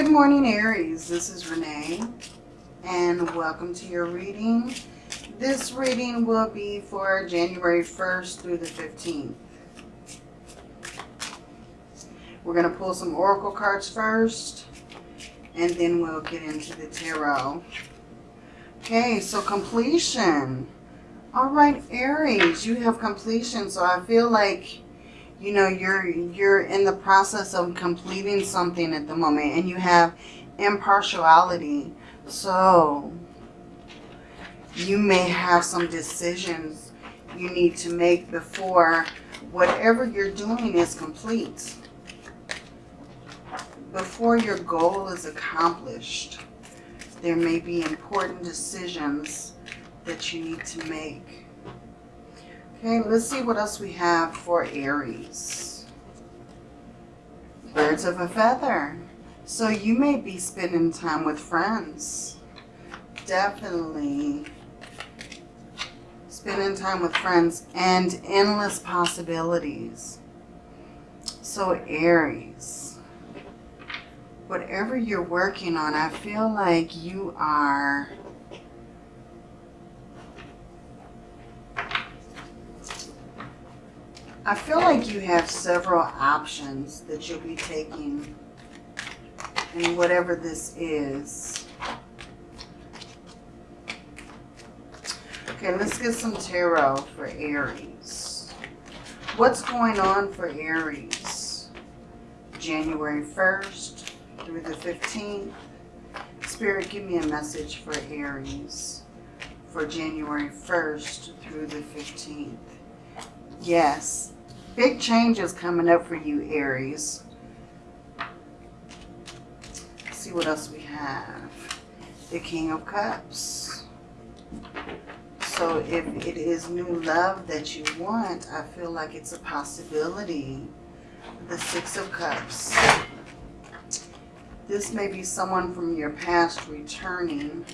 Good morning, Aries. This is Renee, and welcome to your reading. This reading will be for January 1st through the 15th. We're going to pull some oracle cards first, and then we'll get into the tarot. Okay, so completion. All right, Aries, you have completion. So I feel like you know you're you're in the process of completing something at the moment and you have impartiality. So you may have some decisions you need to make before whatever you're doing is complete. Before your goal is accomplished there may be important decisions that you need to make Okay, let's see what else we have for Aries. Birds of a feather. So you may be spending time with friends. Definitely spending time with friends and endless possibilities. So Aries, whatever you're working on, I feel like you are I feel like you have several options that you'll be taking in whatever this is. Okay, let's get some tarot for Aries. What's going on for Aries? January 1st through the 15th. Spirit, give me a message for Aries for January 1st through the 15th. Yes. Big changes coming up for you, Aries. Let's see what else we have. The King of Cups. So if it is new love that you want, I feel like it's a possibility. The Six of Cups. This may be someone from your past returning.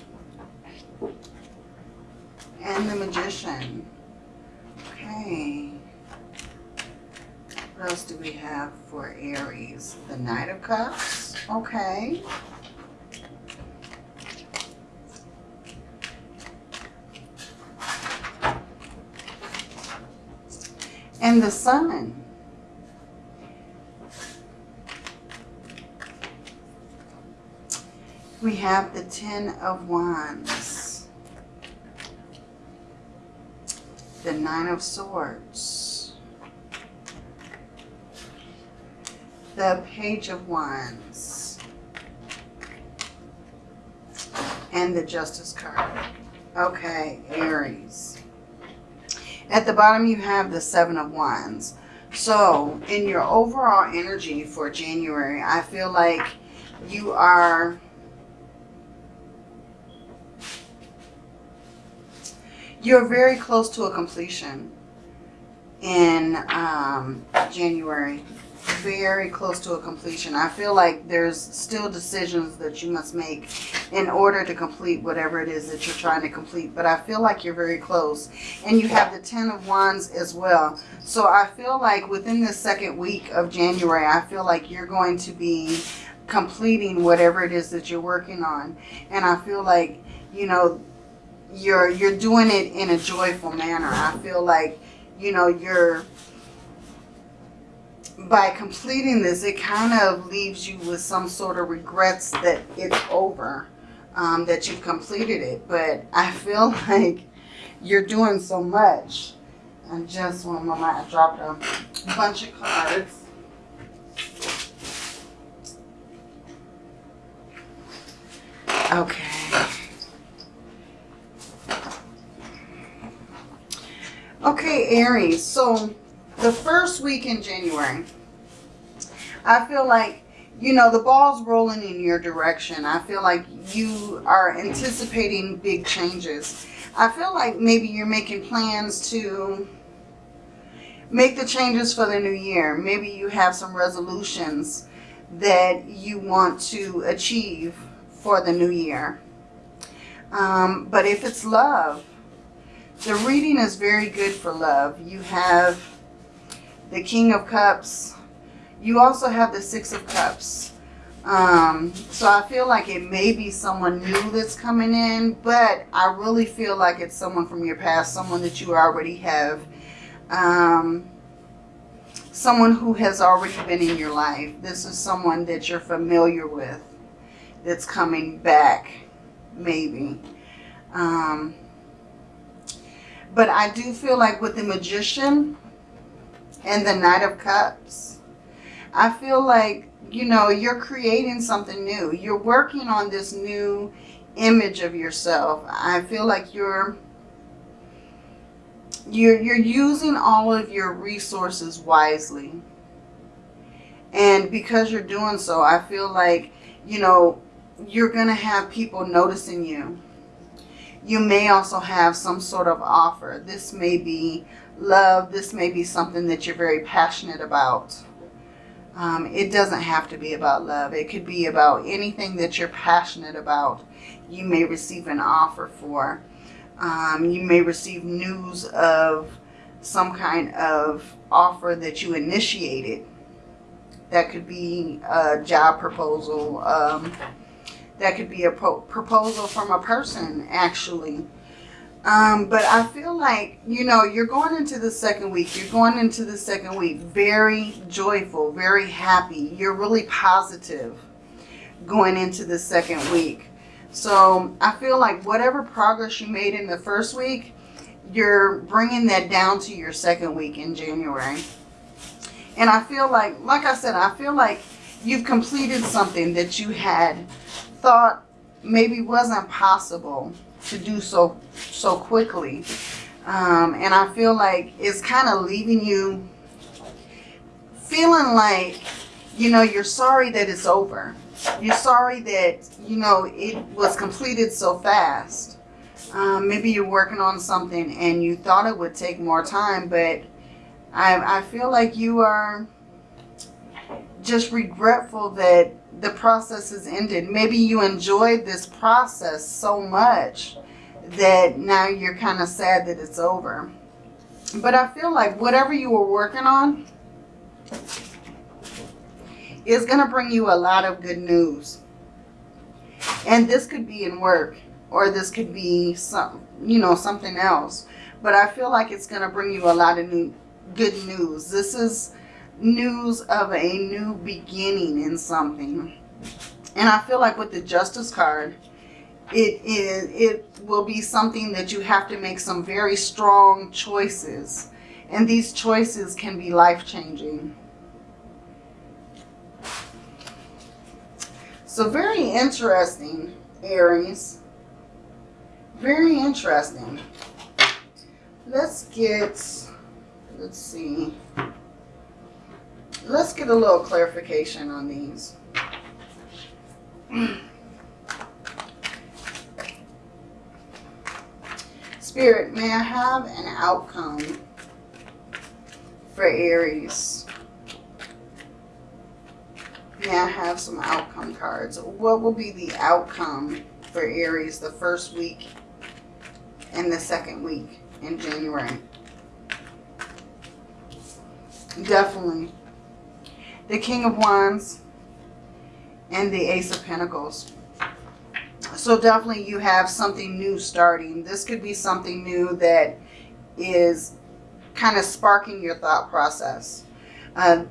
And the Magician. Okay. What else do we have for Aries? The Knight of Cups. Okay. And the Sun. We have the Ten of Wands. The Nine of Swords. The Page of Wands and the Justice card. Okay, Aries. At the bottom you have the Seven of Wands. So in your overall energy for January, I feel like you are you're very close to a completion in um, January very close to a completion. I feel like there's still decisions that you must make in order to complete whatever it is that you're trying to complete. But I feel like you're very close. And you have the Ten of Wands as well. So I feel like within the second week of January, I feel like you're going to be completing whatever it is that you're working on. And I feel like, you know, you're you're doing it in a joyful manner. I feel like, you know, you're by completing this, it kind of leaves you with some sort of regrets that it's over, um, that you've completed it. But I feel like you're doing so much. I just one moment, I dropped a bunch of cards. Okay. Okay, Aries. So the first week in January, I feel like, you know, the ball's rolling in your direction. I feel like you are anticipating big changes. I feel like maybe you're making plans to make the changes for the new year. Maybe you have some resolutions that you want to achieve for the new year. Um, but if it's love, the reading is very good for love. You have the King of Cups. You also have the Six of Cups. Um, so I feel like it may be someone new that's coming in, but I really feel like it's someone from your past, someone that you already have, um, someone who has already been in your life. This is someone that you're familiar with that's coming back, maybe. Um, but I do feel like with the Magician and the Knight of Cups, I feel like you know, you're creating something new. You're working on this new image of yourself. I feel like you're you're you're using all of your resources wisely. And because you're doing so, I feel like, you know, you're going to have people noticing you. You may also have some sort of offer. This may be love. This may be something that you're very passionate about. Um, it doesn't have to be about love. It could be about anything that you're passionate about. You may receive an offer for. Um, you may receive news of some kind of offer that you initiated. That could be a job proposal. Um, that could be a proposal from a person, actually. Um, but I feel like, you know, you're going into the second week. You're going into the second week very joyful, very happy. You're really positive going into the second week. So I feel like whatever progress you made in the first week, you're bringing that down to your second week in January. And I feel like, like I said, I feel like you've completed something that you had thought maybe wasn't possible to do so so quickly. Um, and I feel like it's kind of leaving you feeling like, you know, you're sorry that it's over. You're sorry that, you know, it was completed so fast. Um, maybe you're working on something and you thought it would take more time, but I, I feel like you are just regretful that the process has ended. Maybe you enjoyed this process so much that now you're kind of sad that it's over. But I feel like whatever you were working on is going to bring you a lot of good news. And this could be in work or this could be some, you know, something else. But I feel like it's going to bring you a lot of new good news. This is news of a new beginning in something. And I feel like with the Justice card, it is it will be something that you have to make some very strong choices. And these choices can be life-changing. So very interesting, Aries. Very interesting. Let's get, let's see. Let's get a little clarification on these. Spirit, may I have an outcome for Aries? May I have some outcome cards? What will be the outcome for Aries the first week and the second week in January? Definitely. The King of Wands and the Ace of Pentacles. So definitely you have something new starting. This could be something new that is kind of sparking your thought process. Uh,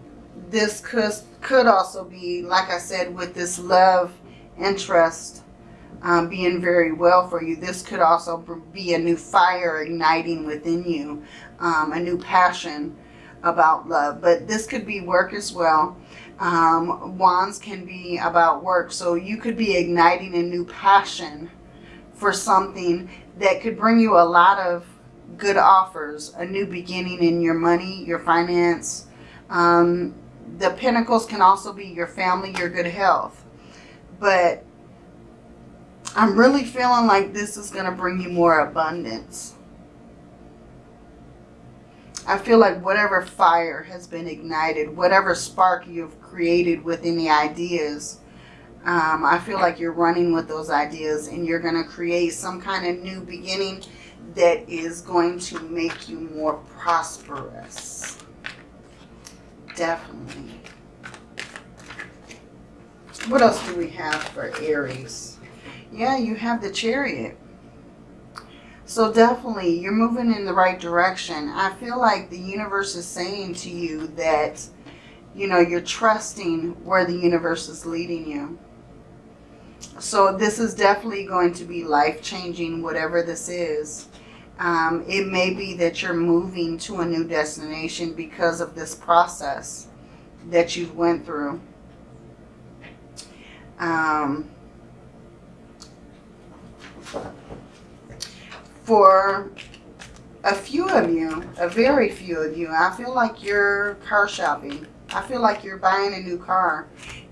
this could, could also be, like I said, with this love interest um, being very well for you. This could also be a new fire igniting within you, um, a new passion about love. But this could be work as well. Um, wands can be about work. So you could be igniting a new passion for something that could bring you a lot of good offers, a new beginning in your money, your finance. Um, the pentacles can also be your family, your good health. But I'm really feeling like this is going to bring you more abundance. I feel like whatever fire has been ignited, whatever spark you've created within the ideas, um, I feel like you're running with those ideas and you're going to create some kind of new beginning that is going to make you more prosperous. Definitely. What else do we have for Aries? Yeah, you have the chariot. So definitely, you're moving in the right direction. I feel like the universe is saying to you that, you know, you're trusting where the universe is leading you. So this is definitely going to be life-changing, whatever this is. Um, it may be that you're moving to a new destination because of this process that you've went through. Um, for a few of you, a very few of you, I feel like you're car shopping. I feel like you're buying a new car.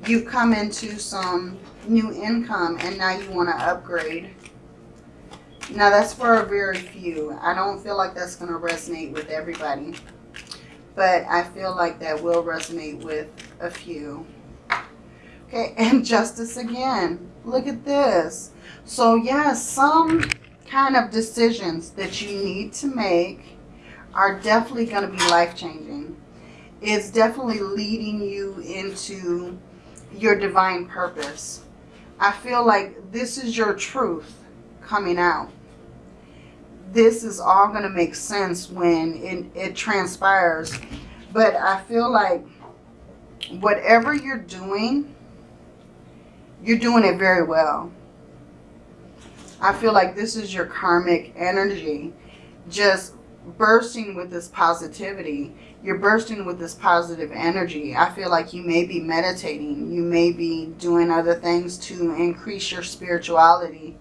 You've come into some new income and now you want to upgrade. Now that's for a very few. I don't feel like that's going to resonate with everybody. But I feel like that will resonate with a few. Okay, and justice again. Look at this. So yes, yeah, some kind of decisions that you need to make are definitely going to be life-changing. It's definitely leading you into your divine purpose. I feel like this is your truth coming out. This is all going to make sense when it, it transpires. But I feel like whatever you're doing, you're doing it very well. I feel like this is your karmic energy just bursting with this positivity. You're bursting with this positive energy. I feel like you may be meditating. You may be doing other things to increase your spirituality.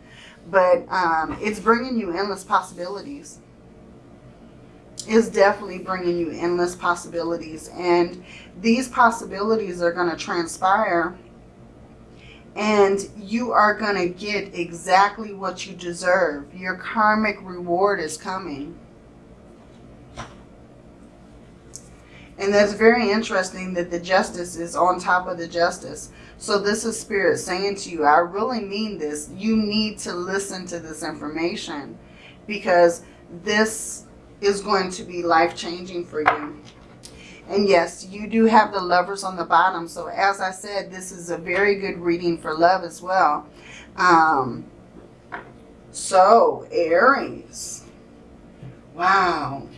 But um, it's bringing you endless possibilities. It's definitely bringing you endless possibilities. And these possibilities are going to transpire and you are going to get exactly what you deserve. Your karmic reward is coming. And that's very interesting that the justice is on top of the justice. So this is spirit saying to you, I really mean this. You need to listen to this information because this is going to be life-changing for you. And yes, you do have the lovers on the bottom. So as I said, this is a very good reading for love as well. Um, so, Aries. Wow.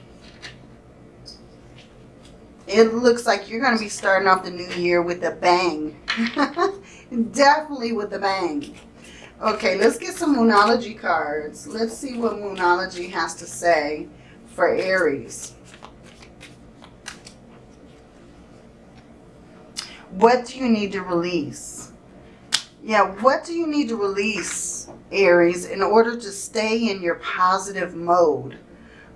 It looks like you're going to be starting off the new year with a bang. Definitely with a bang. Okay, let's get some Moonology cards. Let's see what Moonology has to say for Aries. What do you need to release? Yeah, what do you need to release, Aries, in order to stay in your positive mode?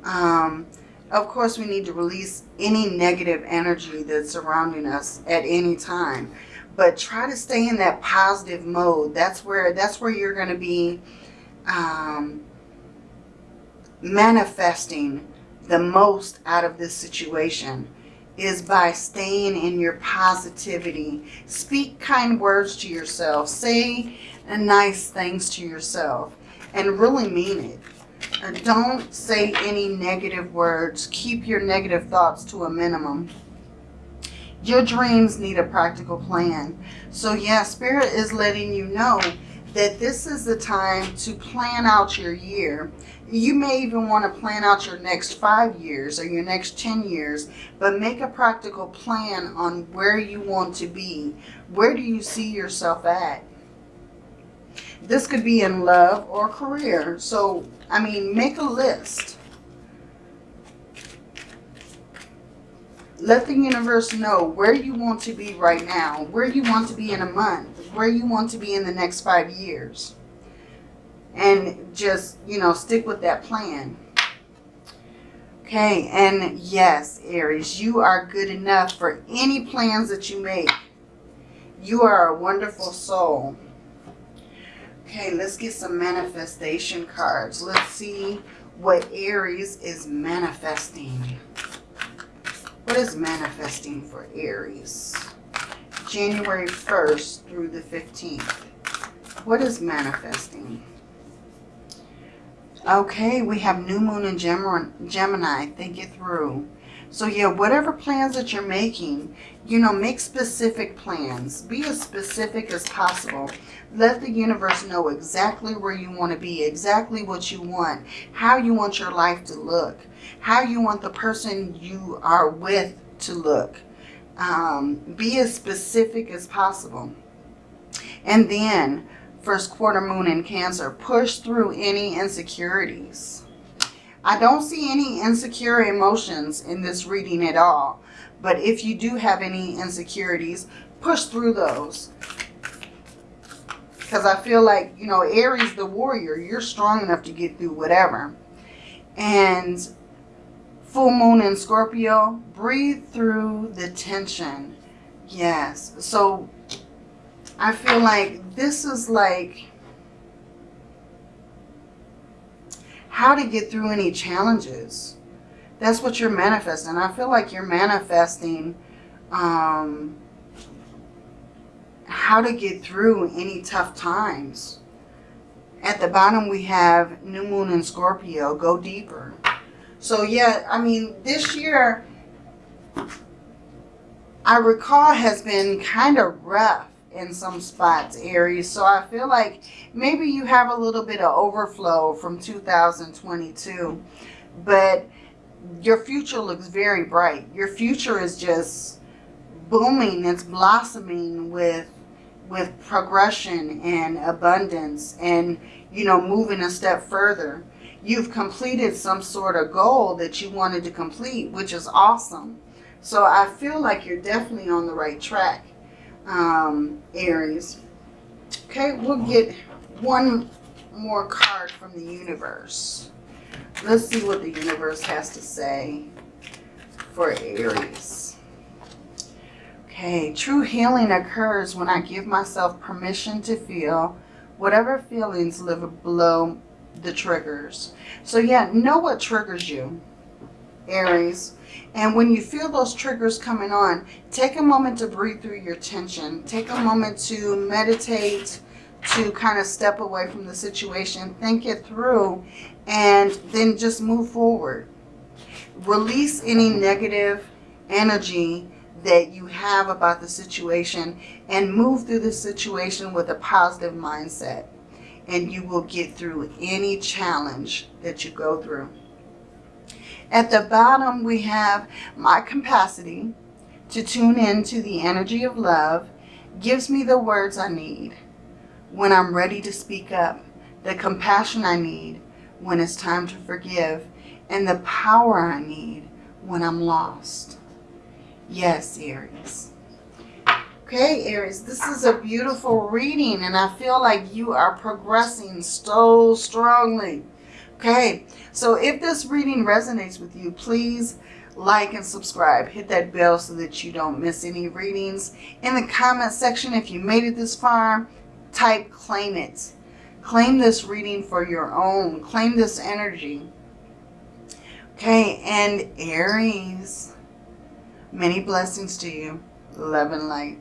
Um, of course, we need to release any negative energy that's surrounding us at any time. But try to stay in that positive mode. That's where that's where you're going to be um, manifesting the most out of this situation is by staying in your positivity. Speak kind words to yourself. Say nice things to yourself and really mean it. Uh, don't say any negative words. Keep your negative thoughts to a minimum. Your dreams need a practical plan. So yeah, Spirit is letting you know that this is the time to plan out your year. You may even want to plan out your next five years or your next 10 years, but make a practical plan on where you want to be. Where do you see yourself at? This could be in love or career. So, I mean, make a list. Let the universe know where you want to be right now, where you want to be in a month, where you want to be in the next five years. And just, you know, stick with that plan. Okay, and yes, Aries, you are good enough for any plans that you make. You are a wonderful soul. Okay, let's get some manifestation cards. Let's see what Aries is manifesting. What is manifesting for Aries? January 1st through the 15th. What is manifesting? Okay, we have New Moon in Gemini. Think it through. So yeah, whatever plans that you're making, you know, make specific plans. Be as specific as possible. Let the universe know exactly where you want to be, exactly what you want, how you want your life to look, how you want the person you are with to look. Um, be as specific as possible. And then, first quarter moon in Cancer, push through any insecurities. I don't see any insecure emotions in this reading at all. But if you do have any insecurities, push through those. Because I feel like, you know, Aries, the warrior, you're strong enough to get through whatever. And full moon in Scorpio, breathe through the tension. Yes. So I feel like this is like how to get through any challenges. That's what you're manifesting. I feel like you're manifesting um, how to get through any tough times. At the bottom we have New Moon in Scorpio. Go deeper. So yeah, I mean, this year, I recall has been kind of rough in some spots, Aries. So I feel like maybe you have a little bit of overflow from 2022. But your future looks very bright. Your future is just booming. It's blossoming with with progression and abundance and, you know, moving a step further. You've completed some sort of goal that you wanted to complete, which is awesome. So I feel like you're definitely on the right track um, Aries. Okay, we'll get one more card from the universe. Let's see what the universe has to say for Aries. Okay, true healing occurs when I give myself permission to feel whatever feelings live below the triggers. So yeah, know what triggers you, Aries. And when you feel those triggers coming on, take a moment to breathe through your tension. Take a moment to meditate, to kind of step away from the situation, think it through, and then just move forward. Release any negative energy that you have about the situation and move through the situation with a positive mindset. And you will get through any challenge that you go through. At the bottom, we have my capacity to tune in to the energy of love gives me the words I need when I'm ready to speak up, the compassion I need when it's time to forgive, and the power I need when I'm lost. Yes, Aries. Okay, Aries, this is a beautiful reading, and I feel like you are progressing so strongly. Okay, so if this reading resonates with you, please like and subscribe. Hit that bell so that you don't miss any readings. In the comment section, if you made it this far, type claim it. Claim this reading for your own. Claim this energy. Okay, and Aries, many blessings to you. Love and light.